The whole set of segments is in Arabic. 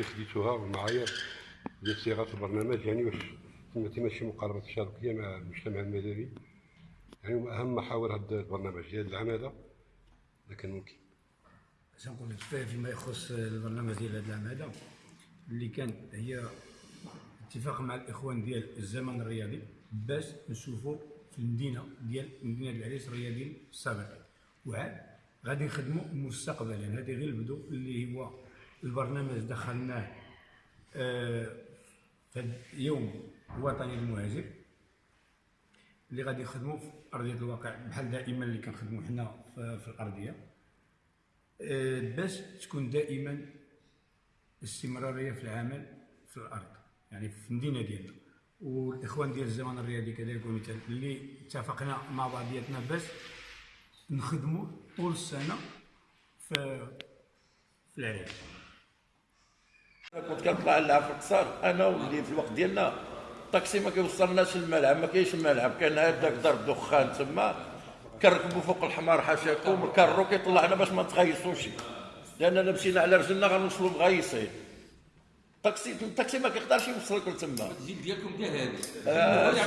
اللي خديتوها والمعايير ديال صياغة البرنامج يعني واش تم شي مقاربة تشاركيه مع المجتمع المدني. يعني أهم محاور هذا البرنامج ديال العام هذا. إذا كان ممكن. باش نقول لك فيما يخص البرنامج ديال هذا العام اللي كان هي اتفاق مع الإخوان ديال الزمن الرياضي باش نشوفوا في المدينة ديال مدينة العريس الرياضي السابق. وعاد غادي نخدموا مستقبلا. هذه غير البدو اللي هو البرنامج دخلناه آه، في اليوم الوطني للمهاجر اللي غادي نخدموا في أرضية الواقع بحال دائما اللي كنخدموا حنا في الأرضية آه، باش تكون دائما استمراريه في العمل في الأرض يعني في المدينة ديالنا. والإخوان ديال الزمن الرياضي كذلك ومثال اللي اتفقنا مع بعضياتنا باش نخدموا طول السنة في في العراق. كنت كنطلع لها في القصر. أنا واللي في الوقت ديالنا. الطاكسي ما كيوصلناش الملعب ما كاينش الملعب. كان هذاك ضرب دخان تما كنركبوا فوق الحمار حاشاكم الكارو كيطلعنا باش ما نتغيصوش لاننا مشينا على رجلنا غنوصلوا مغيصين الطاكسي الطاكسي ما كيقدرش يوصلك لتما. الزيت ديالكم ديال هذا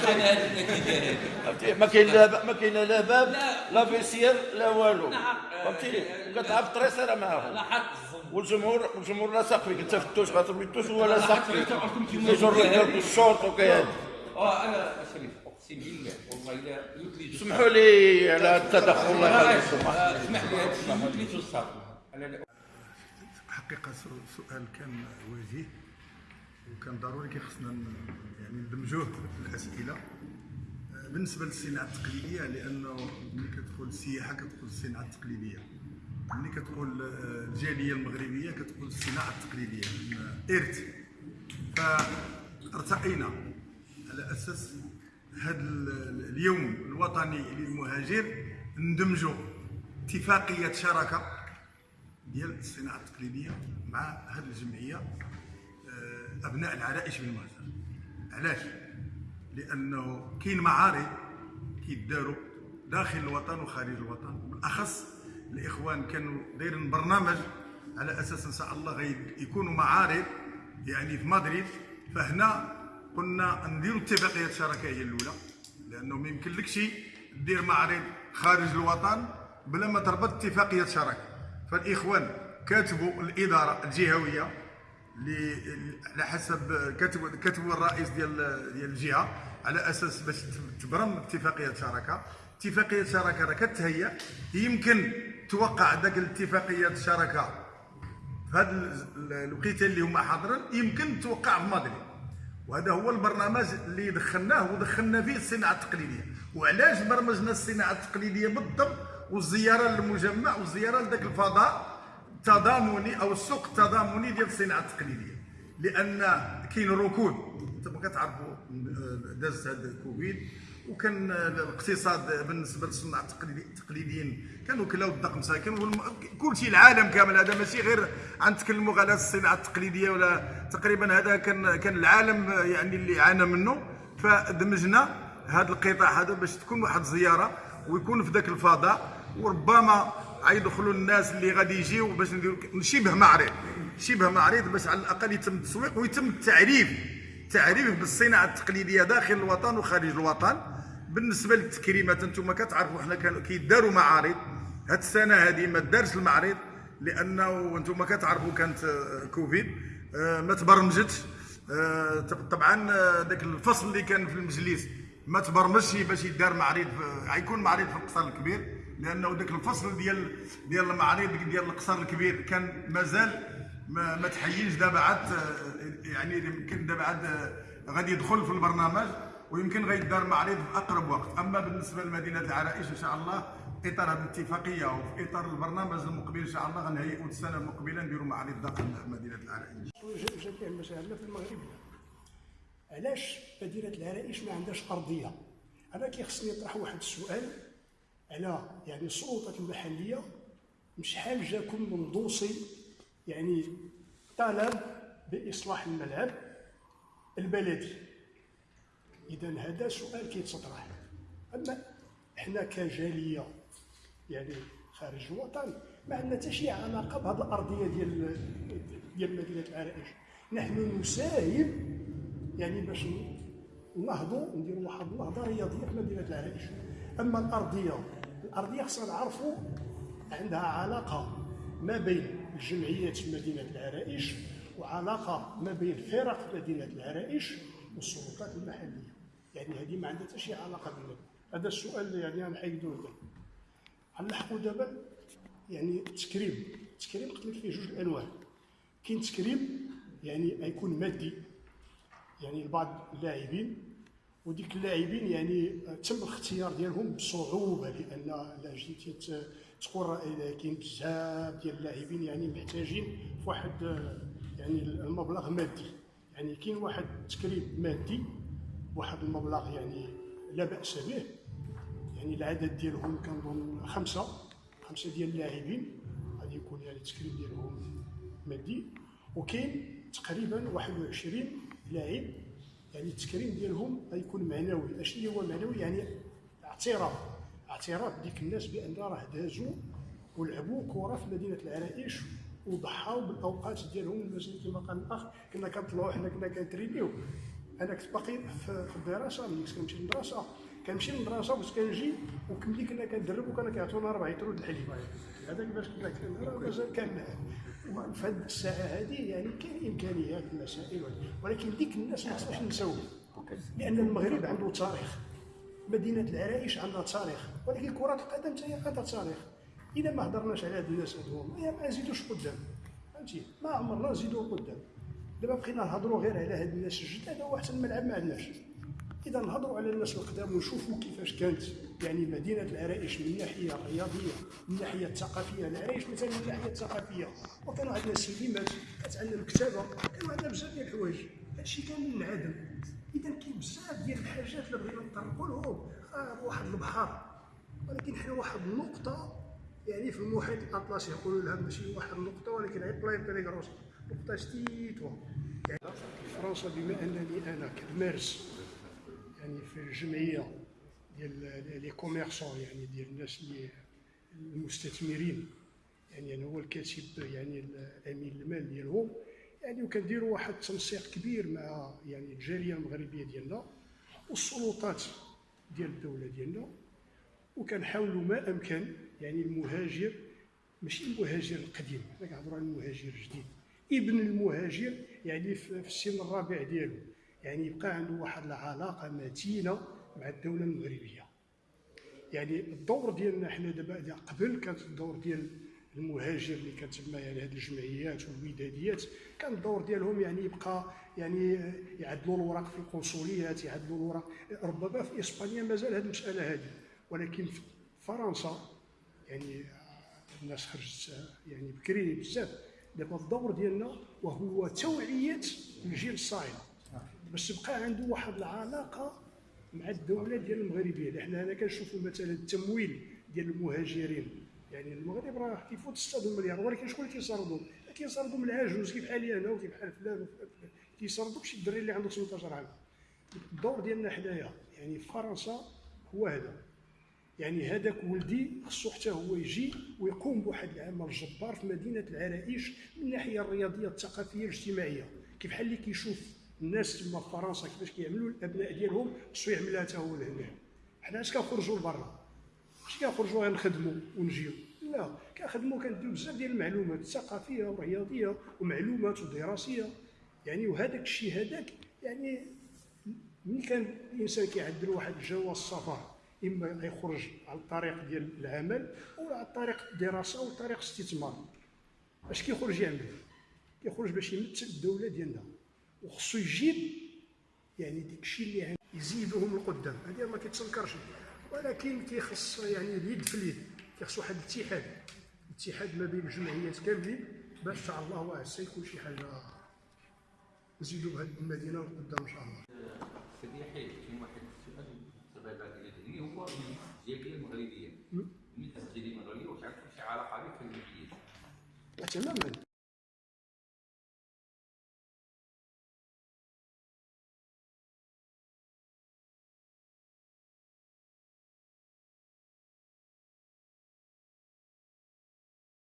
فهمتي ما كاين لا ما كاين لا باب لا. فيسير لا والو. نعم. فهمتي؟ كتلعب الطريسيره معاهم. لاحظت والجمهور والجمهور لا فيك. انت في التوش غترمي التوش هو لا لاحظت فيك. كيجر رجلك الشورت وكيهدي آه أنا شريف أقسم بالله والله الا سمحوا لي على التدخل الله يخليكم اسمح لي هذا الشيء حقيقة سو- سؤال كان وجيه وكان ضروري كيخصنا ن- يعني ندمجوه في الأسئلة. آه، بالنسبة للصناعة التقليدية لأنه ملي كتقول السياحة كتقول الصناعة التقليدية. ملي كتقول آه، الجالية المغربية كتقول الصناعة التقليدية من إرث. فارتقينا على أساس هذا ال- اليوم الوطني للمهاجر ندمجوا اتفاقية شراكة ديال الصناعة التقليدية مع هذه الجمعية آه، أبناء العرائش بالمهجر علاش؟ لأنه كاين معارض كيداروا داخل الوطن وخارج الوطن بالاخص الإخوان كانوا دايرين برنامج على أساس إن شاء الله غيكونوا معارض يعني في مدريد. فهنا قلنا نديروا اتفاقية شراكه هي الأولى لأنه ما يمكنلكش دير معرض خارج الوطن بلا ما تربط اتفاقية شراكة. فالإخوان كاتبوا الإدارة الجهوية على حسب كتبوا كتبوا الرئيس ديال ديال الجهة على أساس باش تبرم اتفاقية شراكة. اتفاقية شراكة راه كتهيأ يمكن توقع ذاك الاتفاقيه الشراكه في هذا ال- الوقيته اللي هما حاضرين يمكن توقع في مدريد. وهذا هو البرنامج اللي دخلناه ودخلنا فيه الصناعة التقليدية. وعلاش برمجنا الصناعة التقليدية بالضبط؟ والزيارة للمجمع والزيارة لذاك الفضاء تضامني أو السوق التضامني ديال الصناعة التقليدية. لأن كاين ركود. أنتم كتعرفوا آه، داز هذا كوفيد وكان الاقتصاد بالنسبة للصناع التقليدي- التقليديين كانوا كلاو الدق مساكن كل شيء العالم كامل هذا ماشي غير غنتكلموا على الصناعة التقليدية ولا تقريبا هذا كان كان العالم يعني اللي عانى منه. فدمجنا هذا القطاع هذا باش تكون واحد الزياره ويكون في ذاك الفضاء وربما غيدخلوا الناس اللي غادي يجيو باش نديروا شبه معرض شبه معرض باش على الأقل يتم التسويق ويتم التعريف تعريف بالصناعة التقليدية داخل الوطن وخارج الوطن. بالنسبة للتكريمات أنتم كتعرفوا حنا كانوا كيداروا معارض. هاد السنة هذه ما دارش المعرض لأنه أنتم كتعرفوا كانت آه، كوفيد آه، ما تبرمجتش. آه، طبعا ذاك الفصل اللي كان في المجلس ما تبرمجش باش يدار معرض غيكون معرض في القصر الكبير لأنه ذاك الفصل ديال ديال المعارض ديال القصر الكبير كان مازال ما, ما تحييش دابا عاد يعني يمكن دابا عاد غادي يدخل في البرنامج. ويمكن غيدار معرض في أقرب وقت. أما بالنسبة لمدينة العرائش إن شاء الله في إطار هذه الاتفاقية وفي إطار البرنامج المقبل إن شاء الله غنهيئوا السنة المقبلة نديروا معرض داخل مدينة العرائش. جميع المشاعرنا في المغرب علاش مدينة العرائش ما عندهاش أرضية؟ أنا كيخصني نطرح واحد السؤال على يعني السلطات المحلية شحال جاكم من دوسي يعني طلب بإصلاح الملعب البلدي؟ إذا هذا سؤال كيتطرح. أما حنا كجالية يعني خارج الوطن ما عندنا حتى شي علاقة بهذه الأرضية ديال ديال مدينة العرائش. نحن نساهم يعني باش نهضوا نديروا واحد النهضة رياضية في مدينة العرائش. أما الأرضية الأرضية خصنا نعرفوا عندها علاقة ما بين الجمعيات في مدينة العرائش وعلاقة ما بين فرق مدينة العرائش والسلطات المحلية. يعني هذه ما عندها حتى شي علاقة بالمدينة هذا السؤال يعني أنا حيدوه غنلحقوا دابا يعني التكريم التكريم قلت لك فيه جوج الأنواع. كاين تكريم يعني غيكون مادي. يعني لبعض اللاعبين. وديك اللاعبين يعني تم الاختيار ديالهم بصعوبة لأن لا جيتي تقول كاين بزاف ديال اللاعبين يعني محتاجين في واحد يعني المبلغ مادي. يعني كاين واحد التكريم مادي بواحد المبلغ يعني لا بأس به. يعني العدد ديالهم كنظن خمسة خمسة ديال اللاعبين. غادي يكون يعني التكريم ديالهم مادي. وكاين تقريبا 21 لاعب. يعني التكريم ديالهم غيكون معنوي. أشنو هو معنوي؟ يعني اعتراف. اعتراف ديك الناس بأن راه دازوا ولعبوا كرة في مدينة العرائش وضحاو بالأوقات ديالهم المسجد كما قال الأخ كنا كنطلعوا حنا كنا كنترينيو. أنا كنت باقي في الدراسة ملي كنت كنمشي للمدرسه كنمشي للمدرسه باش كنجي وملي كنا كندرب وكانوا كيعطونا 4 يترو د الحليب. هذاك باش كنا مازال كان في هذه الساعة هذه يعني كاين إمكانيات المسائل ولكن ديك الناس ما خصناش نساوي لأن المغرب عنده تاريخ. مدينة العرائش عندها تاريخ. ولكن كرة القدم حتى هي عندها تاريخ. إذا ما هضرناش على هاد الناس هادو ما نزيدوش قدام. فهمتي؟ ما عمرنا نزيدو قدام. دابا بقينا نهضروا غير على هاد الناس الجداد هو حتى الملعب ما عندناش إذا نهضروا على الناس القدام ونشوفوا كيفاش كانت يعني مدينة العرائش من الناحيه الرياضيه من الناحيه الثقافيه العرائش مثلا من الناحيه الثقافيه وكانوا عندنا سينمات عندنا الكتابه كانوا عندنا بزاف ديال الحوايج. هادشي كان من العدم. إذا كاين بزاف ديال الحاجات اللي بغينا نطرقوا لهم. آه واحد البحر. ولكن حنا واحد النقطة يعني في المحيط الأطلسي يقولوا لها ماشي واحد النقطة ولكن هي بلاي بيريغروس نقطة ستيتوا يعني فرنسا بما أنني أنا كنمارس يعني في الجمعية ديال لي كوميرسون يعني ديال الناس اللي المستثمرين يعني أنا هو الكاتب يعني الأمين المال ديالهم. يعني وكنديروا واحد التنسيق كبير مع يعني الجالية المغربية ديالنا والسلطات ديال الدولة ديالنا. وكنحاولوا ما أمكن يعني المهاجر ماشي المهاجر القديم حنا كنهضروا على المهاجر الجديد. ابن المهاجر يعني في السن الرابع ديالو يعني يبقى عنده واحد العلاقة متينة مع الدولة المغربية. يعني الدور ديالنا حنا دابا قبل كانت الدور ديال المهاجر اللي كتسمى يعني هذه الجمعيات والوداديات كان الدور ديالهم يعني يبقى يعني يعدلوا الوراق في القنصليات يعدلوا الوراق. ربما في إسبانيا مازال هذه المسألة هذه ولكن في فرنسا يعني الناس خرجت يعني بكري بزاف. دابا الدور ديالنا وهو توعية الجيل الصاعد. باش تبقى عنده واحد العلاقة مع الدولة ديال المغربيه اللي حنا هنا كنشوفوا مثلا التمويل ديال المهاجرين. يعني المغرب راه كيفوت 6 مليار. ولكن شكون اللي كيصرفوا كيصرفوا من العجوز كيف حالي أنا وكيف حال فلان. كيصرفوا شي الدري اللي عنده 18 عام. الدور ديالنا حنايا يعني في فرنسا هو هذا. يعني هذاك ولدي خصو حتى هو يجي ويقوم بواحد العمل جبار في مدينة العرائش من الناحية الرياضية الثقافية الاجتماعية. كيف بحال اللي كيشوف الناس تما في فرنسا كيفاش كيعملوا الأبناء ديالهم خصو يعملها حتى هو لهنا. حنا اش كنخرجوا لبرا؟ ماشي كنخرجوا غير نخدموا ونجيو؟ لا كنخدموا كنديروا بزاف ديال المعلومات ثقافيه ورياضيه ومعلومات ودراسيه يعني وهذاك الشيء هذاك يعني ملي كان الإنسان كيعدل واحد جواز السفر إما يخرج على الطريق ديال العمل أو على طريق الدراسه أو طريق الاستثمار اش كيخرج يعمل. كيخرج باش يمثل الدولة ديالنا. وخصو يجيب يعني ديك الشيء اللي عنده يزيدهم القدام. هذه ما كيتسنكرش. ولكن كيخص يعني اليد في اليد. كيخص واحد الاتحاد. اتحاد ما بين الجمعيات كاملين. باش ان شاء الله عز يكون شي حاجة. نزيدوا بهذه المدينة لقدام إن شاء الله سيدي يحيى كاين واحد السؤال تبادل إلى ذهني هو من الجاليه المغربيه من الجاليه